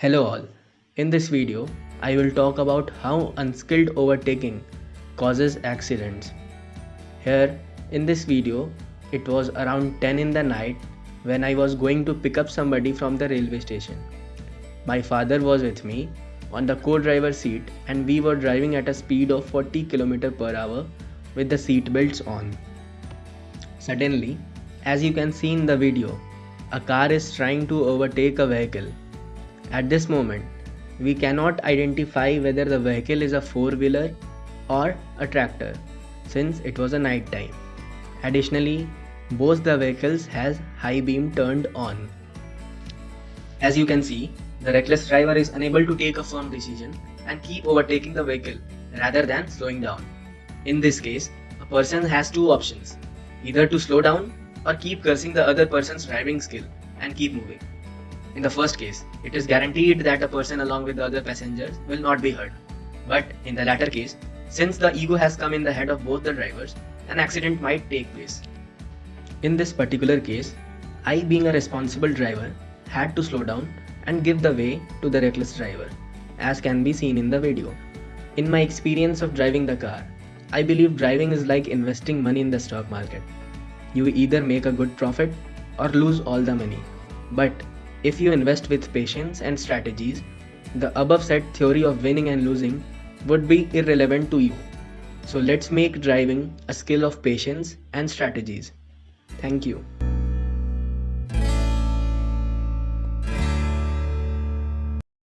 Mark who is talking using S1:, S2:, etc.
S1: Hello all. In this video, I will talk about how unskilled overtaking causes accidents. Here in this video, it was around 10 in the night when I was going to pick up somebody from the railway station. My father was with me on the co-driver seat and we were driving at a speed of 40 km per hour with the seat belts on. Suddenly, as you can see in the video, a car is trying to overtake a vehicle. At this moment, we cannot identify whether the vehicle is a four-wheeler or a tractor since it was a night time. Additionally, both the vehicles has high beam turned on. As you can see, the reckless driver is unable to take a firm decision and keep overtaking the vehicle rather than slowing down. In this case, a person has two options, either to slow down or keep cursing the other person's driving skill and keep moving. In the first case, it is guaranteed that a person along with the other passengers will not be hurt. But in the latter case, since the ego has come in the head of both the drivers, an accident might take place. In this particular case, I being a responsible driver had to slow down and give the way to the reckless driver, as can be seen in the video. In my experience of driving the car, I believe driving is like investing money in the stock market. You either make a good profit or lose all the money. But if you invest with patience and strategies, the above said theory of winning and losing would be irrelevant to you. So let's make driving a skill of patience and strategies. Thank you.